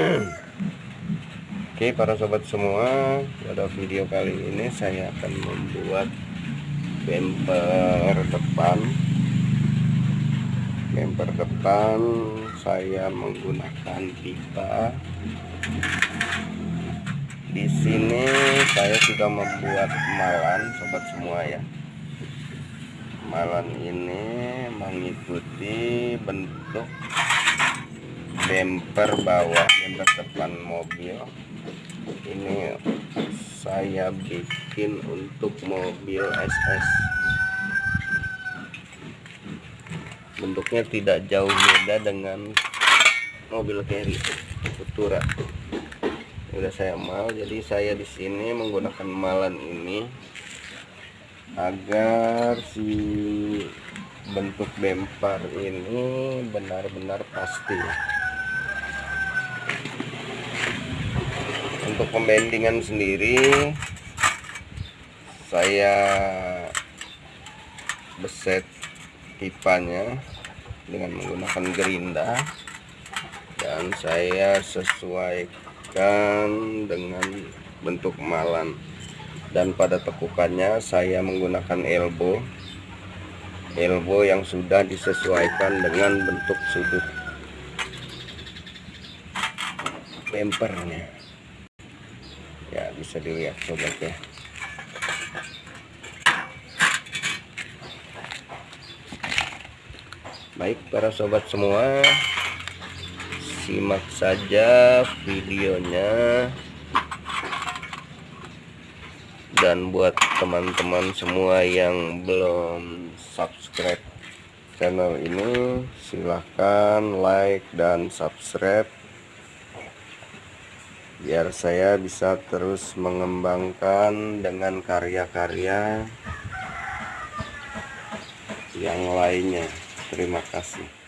Oke para sobat semua pada video kali ini saya akan membuat bumper depan. Bumper depan saya menggunakan pipa. Di sini saya sudah membuat malan sobat semua ya. Malan ini mengikuti bentuk bumper bawah bumper depan mobil. Ini saya bikin untuk mobil SS bentuknya tidak jauh beda dengan mobil carry Futura. Udah saya mal jadi saya di sini menggunakan malan ini agar si bentuk bemper ini benar-benar pasti untuk pembendingan sendiri saya beset pipanya dengan menggunakan gerinda dan saya sesuaikan dengan bentuk malan dan pada tekukannya saya menggunakan elbow. Elbow yang sudah disesuaikan dengan bentuk sudut bempernya. ya bisa dilihat sobat ya baik para sobat semua. Simak saja videonya. Dan buat teman-teman semua yang belum subscribe channel ini silahkan like dan subscribe biar saya bisa terus mengembangkan dengan karya-karya yang lainnya. Terima kasih